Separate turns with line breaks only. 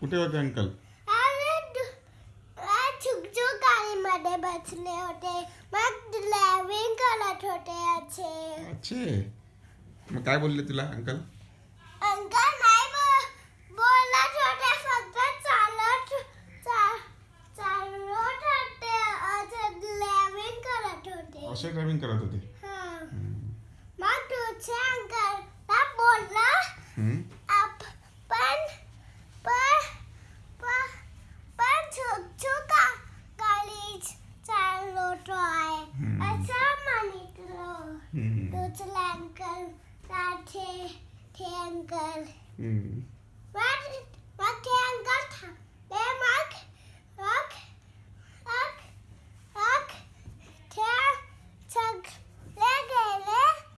कुठे होते अंकल?
छुक गाडीमध्ये बसले होते मग ड्रायव्हिंग करत होते असे
अच्छे मग काय बोलले तुला अंकल.
अंकल नाही बोलत होते फक्त चालत चालत होते ड्रायव्हिंग करत होते.
असे ड्रायव्हिंग करत होते.
Hmm?
Ab
ben ben
ben
ben çok çok galit çalıyor.
Asamani
lo tutlankan sate tengal. Hmm. What?